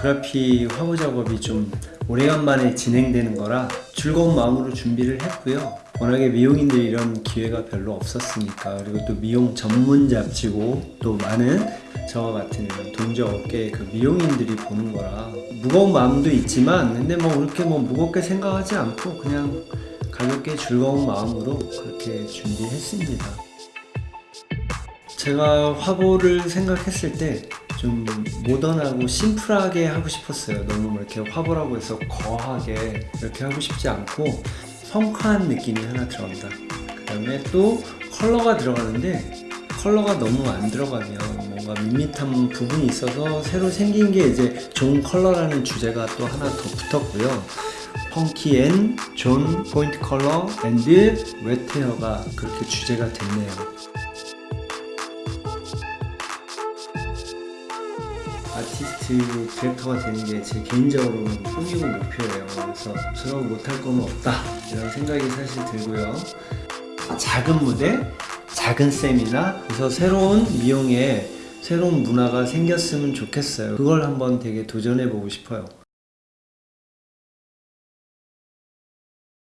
그래픽 화보 작업이 좀 오래간만에 진행되는 거라 즐거운 마음으로 준비를 했고요. 워낙에 미용인들이 이런 기회가 별로 없었으니까 그리고 또 미용 전문 잡지고 또 많은 저와 같은 업계의 그 미용인들이 보는 거라 무거운 마음도 있지만 근데 뭐 그렇게 뭐 무겁게 생각하지 않고 그냥 가볍게 즐거운 마음으로 그렇게 준비했습니다. 제가 화보를 생각했을 때 좀 모던하고 심플하게 하고 싶었어요. 너무 뭐 이렇게 화보라고 해서 거하게 이렇게 하고 싶지 않고 펑크한 느낌이 하나 들어간다. 그 다음에 또 컬러가 들어가는데 컬러가 너무 안 들어가면 뭔가 밋밋한 부분이 있어서 새로 생긴 게 이제 zone color라는 주제가 또 하나 더 붙었고요. funky and zone point color and wet hair가 그렇게 주제가 됐네요. 아티스트 디렉터가 되는 게 제 개인적으로는 꿈이고 목표예요. 그래서 저라고 못할 건 없다 이런 생각이 사실 들고요. 작은 무대, 작은 세미나 그래서 새로운 미용에 새로운 문화가 생겼으면 좋겠어요. 그걸 한번 되게 도전해 보고 싶어요.